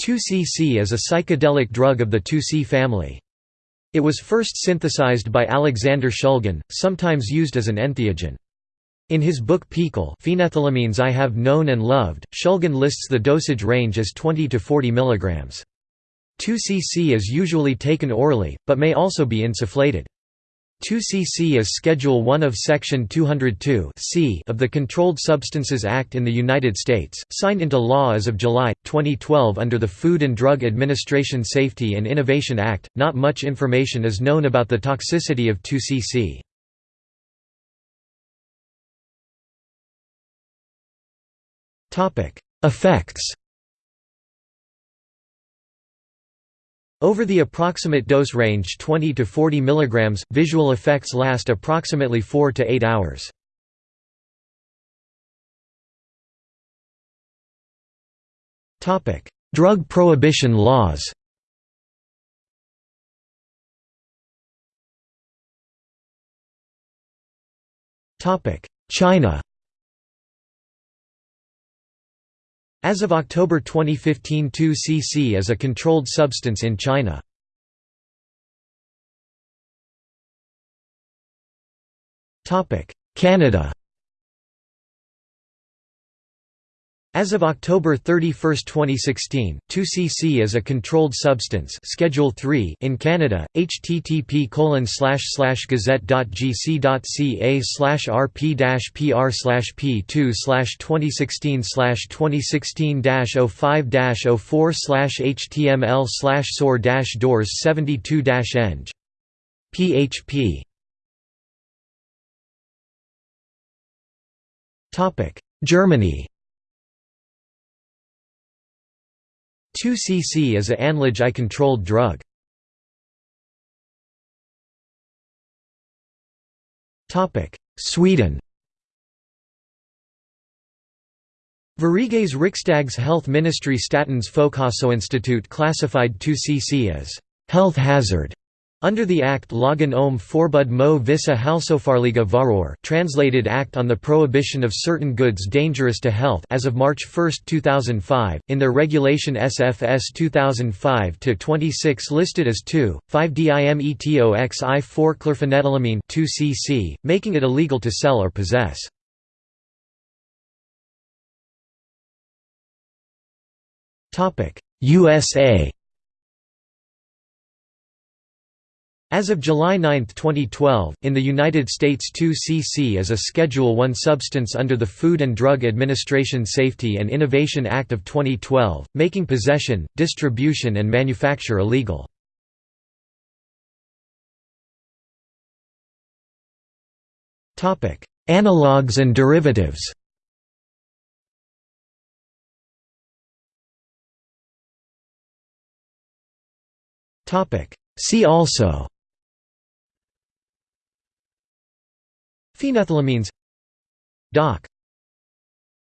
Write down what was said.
2CC is a psychedelic drug of the 2C family. It was first synthesized by Alexander Shulgin, sometimes used as an entheogen. In his book PiHKAL Phenethylamines I Have Known and Loved, Shulgin lists the dosage range as 20 to 40 mg. 2CC is usually taken orally, but may also be insufflated. 2cc is Schedule 1 of Section 202 c of the Controlled Substances Act in the United States, signed into law as of July, 2012 under the Food and Drug Administration Safety and Innovation Act. Not much information is known about the toxicity of 2cc. Effects Over the approximate dose range 20 to 40 mg, visual effects last approximately 4 to 8 hours. Drug prohibition laws China As of October 2015 2cc is a controlled substance in China. Canada As of October 31, 2016, 2cc is a controlled substance Schedule 3 in Canada. http colon slash slash gazette.gc.ca slash rp dash pr slash p2 slash 2016 slash 2016 05 04 slash html slash dash doors 72 eng. php Germany 2cc is a anlage I-controlled drug. Sweden Sveriges Riksdags health ministry Statens Folkhälsoinstitut classified 2cc as health hazard under the Act Lagen om förbud mo vissa hälsofarliga varor translated Act on the Prohibition of Certain Goods Dangerous to Health as of March 1, 2005, in their regulation SFS 2005-26 listed as 2, 5-dimetoxi-4-chlorphenethylamine 2cc, making it illegal to sell or possess. USA As of July 9, 2012, in the United States 2cc is a Schedule I substance under the Food and Drug Administration Safety and Innovation Act of 2012, making possession, distribution and manufacture illegal. Analogues and derivatives See also Phenethylamines. Doc